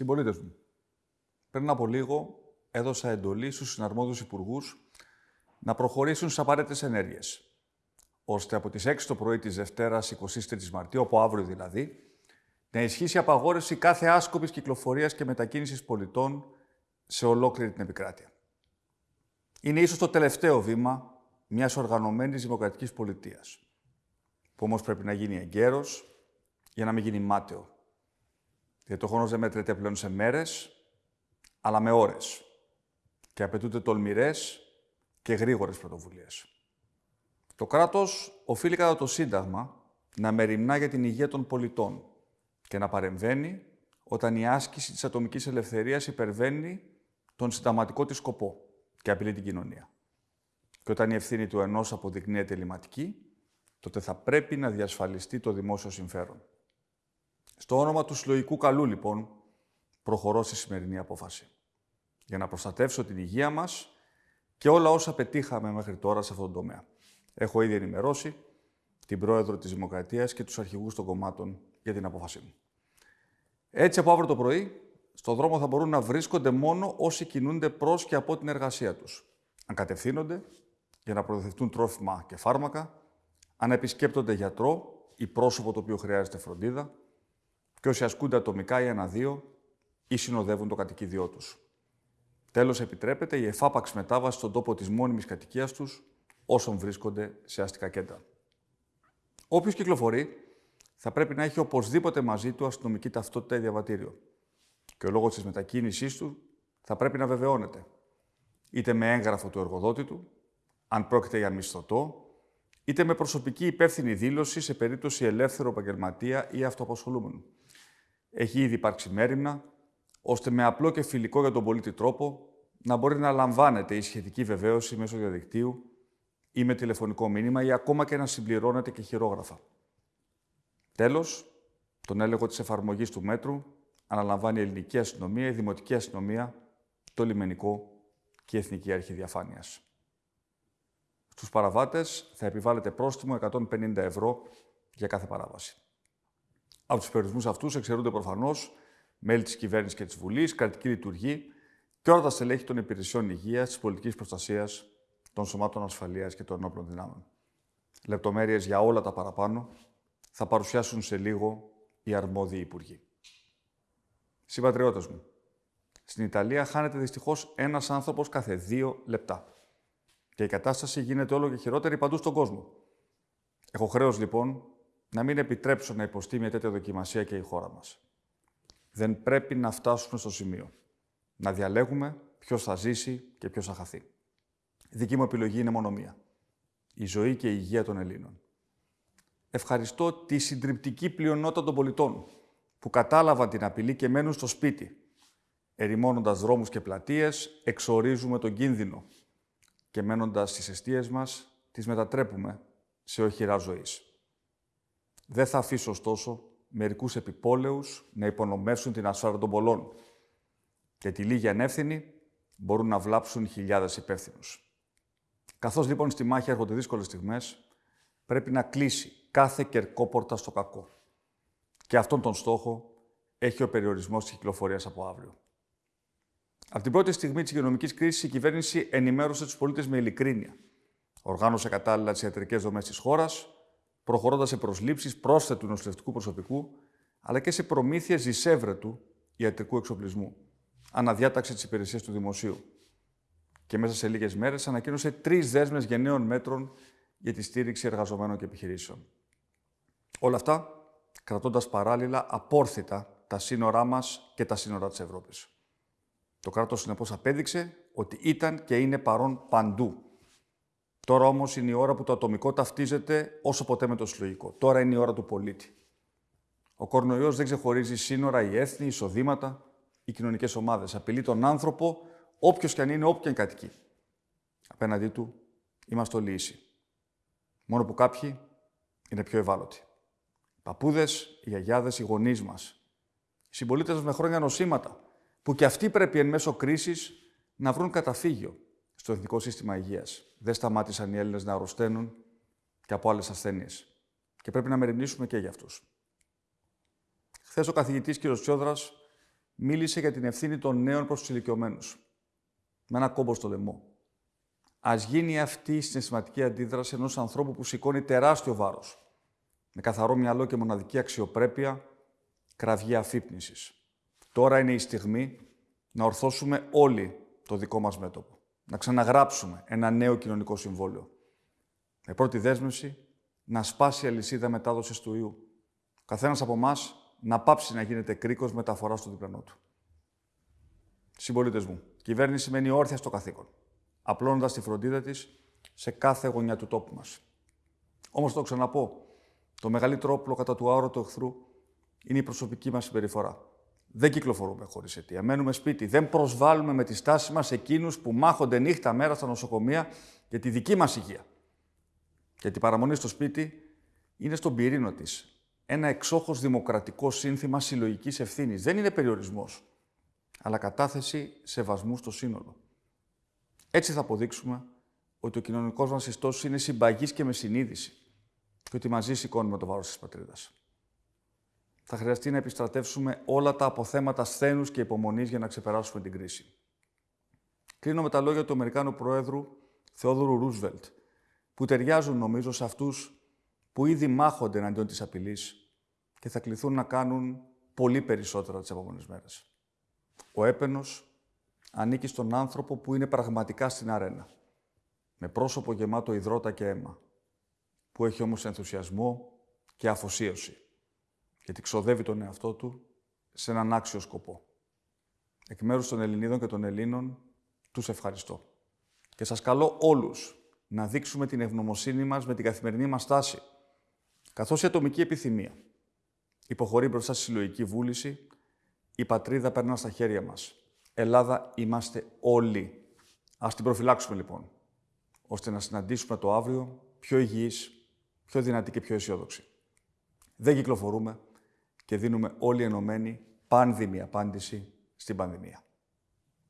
Συμπολίτε μου, πριν από λίγο έδωσα εντολή στους συναρμόδιους υπουργούς να προχωρήσουν στις απαραίτητες ενέργειες, ώστε από τις 6 το πρωί της Δευτέρας 23 Μαρτίου, από αύριο δηλαδή, να ισχύσει απαγόρευση κάθε άσκοπης κυκλοφορίας και μετακίνησης πολιτών σε ολόκληρη την επικράτεια. Είναι ίσως το τελευταίο βήμα μιας οργανωμένης δημοκρατικής πολιτείας, που όμως πρέπει να γίνει εγκαίρος για να μην γίνει μάταιο. Γιατί το χρόνος δεν μέτρεται πλέον σε μέρες, αλλά με ώρες. Και απαιτούνται τολμηρές και γρήγορες πρωτοβουλίες. Το κράτος οφείλει κατά το Σύνταγμα να μεριμνά για την υγεία των πολιτών και να παρεμβαίνει όταν η άσκηση της ατομικής ελευθερίας υπερβαίνει τον συνταγματικό της σκοπό και απειλεί την κοινωνία. Και όταν η ευθύνη του ενός αποδεικνύεται ελληματική, τότε θα πρέπει να διασφαλιστεί το δημόσιο συμφέρον. Στο όνομα του συλλογικού καλού, λοιπόν, προχωρώ στη σημερινή απόφαση. Για να προστατεύσω την υγεία μας και όλα όσα πετύχαμε μέχρι τώρα σε αυτόν τον τομέα. Έχω ήδη ενημερώσει την Πρόεδρο της Δημοκρατίας και τους αρχηγούς των κομμάτων για την απόφασή μου. Έτσι, από αύριο το πρωί, στο δρόμο θα μπορούν να βρίσκονται μόνο όσοι κινούνται προς και από την εργασία τους. Αν κατευθύνονται για να προδεθούν τρόφιμα και φάρμακα, αν επισκέπτονται γιατρό ή πρόσωπο το οποίο χρειάζεται φροντίδα, και όσοι ασκούνται ατομικά ή ένα-δύο ή συνοδεύουν το κατοικίδιό τους. Τέλος, επιτρέπεται η εφάπαξ μετάβαση στον τόπο της μόνιμης κατοικίας τους όσων βρίσκονται σε αστικά κέντρα. Όποιος κυκλοφορεί θα πρέπει να έχει οπωσδήποτε μαζί του αστυνομική ταυτότητα ή διαβατήριο. Και ο λόγος της μετακίνησής του θα πρέπει να βεβαιώνεται. Είτε με έγγραφο του εργοδότη του, αν πρόκειται για μισθωτό, είτε με προσωπική υπεύθυνη δήλωση σε περίπτωση ελεύθερου επαγγελματία ή αυτοαπασχολούμενου. Έχει ήδη υπάρξει μέρημνα, ώστε με απλό και φιλικό για τον πολίτη τρόπο να μπορεί να λαμβάνεται η σχετική βεβαίωση μέσω διαδικτύου ή με τηλεφωνικό μήνυμα ή ακόμα και να συμπληρώνεται και χειρόγραφα. Τέλος, τον έλεγχο της εφαρμογής του μέτρου αναλαμβάνει η ελληνική αστυνομία, η δημοτική αστυνομία, το λιμενικό και η Εθνική Αρχή Διαφάνειας. Στους παραβάτες θα επιβάλλεται πρόστιμο 150 ευρώ για κάθε παράβαση. Από τους περιορισμούς αυτούς εξαιρούνται προφανώς μέλη της κυβέρνησης και της Βουλής, κρατική λειτουργή και όλα τα στελέχη των υπηρεσιών υγείας, της πολιτικής προστασίας, των σωμάτων ασφαλείας και των ενόπλων δυνάμεων. Λεπτομέρειες για όλα τα παραπάνω θα παρουσιάσουν σε λίγο οι αρμόδιοι υπουργοί. Συμπατριώτες μου, στην Ιταλία χάνεται δυστυχώς ένας άνθρωπος κάθε δύο λεπτά. Και η κατάσταση γίνεται όλο και χειρότερη παντού στον κόσμο. Έχω χρέος, λοιπόν, να μην επιτρέψω να υποστεί μια τέτοια δοκιμασία και η χώρα μας. Δεν πρέπει να φτάσουμε στο σημείο. Να διαλέγουμε ποιος θα ζήσει και ποιος θα χαθεί. Η δική μου επιλογή είναι μόνο μία. Η ζωή και η υγεία των Ελλήνων. Ευχαριστώ τη συντριπτική πλειονότητα των πολιτών που κατάλαβαν την απειλή και μένουν στο σπίτι. Ερημώνοντας δρόμους και πλατείες, εξορίζουμε τον κίνδυνο και μένοντας στις αιστείες μας, τις μετατρέπουμε σε οχυρά ζωής. Δεν θα αφήσω, ωστόσο, μερικούς επιπόλαιους να υπονομεύσουν την ασφάλεια των πολλών και τη λίγη ανεύθυνη μπορούν να βλάψουν χιλιάδες υπεύθυνους. Καθώς λοιπόν στη μάχη έρχονται δύσκολες στιγμές, πρέπει να κλείσει κάθε κερκόπορτα στο κακό. Και αυτόν τον στόχο έχει ο περιορισμός της κυκλοφορίας από αύριο. Από την πρώτη στιγμή της υγειονομικής κρίσης, η κυβέρνηση ενημέρωσε τους πολίτες με ειλικρίνεια. Οργάνωσε κατάλληλα τις ιατρικές δομές της χώρας, προχωρώντας σε προσλήψεις πρόσθετου νοσηλευτικού προσωπικού, αλλά και σε προμήθειες δισεύρετου ιατρικού εξοπλισμού. Αναδιάταξε τι υπηρεσίε του δημοσίου. Και μέσα σε λίγες μέρες ανακοίνωσε τρεις δέσμες γενναίων μέτρων για τη στήριξη εργαζομένων και επιχειρήσεων. Όλα αυτά κρατώντας παράλληλα απόρθητα τα σύνορά μας και τα σύνορα της Ευρώπης. Το κράτος συνεπώς απέδειξε ότι ήταν και είναι παρόν παντού Τώρα όμως είναι η ώρα που το ατομικό ταυτίζεται όσο ποτέ με το συλλογικό. Τώρα είναι η ώρα του πολίτη. Ο κορονοϊός δεν ξεχωρίζει σύνορα ή έθνη, εισοδήματα ή κοινωνικές ομάδες. Απειλεί τον άνθρωπο, όποιος και αν είναι, όποιο και αν κατοικεί. Απέναντί του είμαστε όλοι ίσοι. Μόνο που κάποιοι είναι πιο ευάλωτοι. Οι παππούδες, οι γιαγιάδες, οι γονείς μας. Οι συμπολίτες μας με χρόνια νοσήματα, που και αυτοί πρέπει εν μέσω κρίσης να βρουν καταφύγιο στο Εθνικό Σύστημα Υγείας. Δεν σταμάτησαν οι Έλληνες να αρρωσταίνουν και από άλλες ασθένειες. Και πρέπει να μεριμνήσουμε και για αυτούς. Χθες ο καθηγητής κ. Τσιόδρα μίλησε για την ευθύνη των νέων προς τους ηλικιωμένους. Με ένα κόμπο στο λαιμό. Ας γίνει αυτή η συναισθηματική αντίδραση ενός ανθρώπου που σηκώνει τεράστιο βάρος. Με καθαρό μυαλό και μοναδική αξιοπρέπεια, κραυγή αφύπνισης. Τώρα είναι η στιγμή να ορθώσουμε όλοι το δικό μας μέτωπο. Να ξαναγράψουμε ένα νέο κοινωνικό συμβόλαιο. Με πρώτη δέσμευση, να σπάσει η αλυσίδα μετάδοσης του ιού. Ο καθένας από εμάς να πάψει να γίνεται κρίκος μεταφοράς στο διπλανό του. Συμπολίτες μου, η κυβέρνηση μένει όρθια στο καθήκον, απλώνοντας τη φροντίδα της σε κάθε γωνιά του τόπου μας. Όμως το ξαναπώ, το μεγαλύτερο όπλο κατά του άωρωτου εχθρού είναι η προσωπική μας συμπεριφορά. Δεν κυκλοφορούμε χωρίς αιτία. Μένουμε σπίτι. Δεν προσβάλλουμε με τη στάση μας εκείνους που μάχονται νύχτα μέρα στα νοσοκομεία για τη δική μας υγεία. Γιατί η παραμονή στο σπίτι είναι στον πυρήνο της. Ένα εξόχως δημοκρατικό σύνθημα συλλογικής ευθύνης. Δεν είναι περιορισμός, αλλά κατάθεση σεβασμού στο σύνολο. Έτσι θα αποδείξουμε ότι ο κοινωνικός μας ιστός είναι συμπαγής και με συνείδηση και ότι μαζί σηκώνουμε το βάρος της πατρίδας. Θα χρειαστεί να επιστρατεύσουμε όλα τα αποθέματα σθένους και υπομονής για να ξεπεράσουμε την κρίση. Κλείνω με τα λόγια του Αμερικάνου Προέδρου Θεόδωρου Ρούσβελτ, που ταιριάζουν νομίζω σε αυτούς που ήδη μάχονται εναντίον της απειλής και θα κληθούν να κάνουν πολύ περισσότερα τις επόμενες μέρες. Ο έπαινος ανήκει στον άνθρωπο που είναι πραγματικά στην αρένα, με πρόσωπο γεμάτο υδρότα και αίμα, που έχει όμως ενθουσιασμό και αφοσίωση, γιατί ξοδεύει τον εαυτό του σε έναν άξιο σκοπό. Εκ μέρους των Ελληνίδων και των Ελλήνων, τους ευχαριστώ. Και σας καλώ όλους να δείξουμε την ευγνωμοσύνη μας με την καθημερινή μας τάση, καθώς η ατομική επιθυμία υποχωρεί μπροστά στη συλλογική βούληση, η πατρίδα περνά στα χέρια μας. Ελλάδα είμαστε όλοι. Ας την προφυλάξουμε λοιπόν, ώστε να συναντήσουμε το αύριο πιο υγιείς, πιο δυνατή και πιο αισιόδοξη. Δεν κυκλοφορούμε και δίνουμε όλοι ενωμένοι πάνδημη απάντηση στην πανδημία.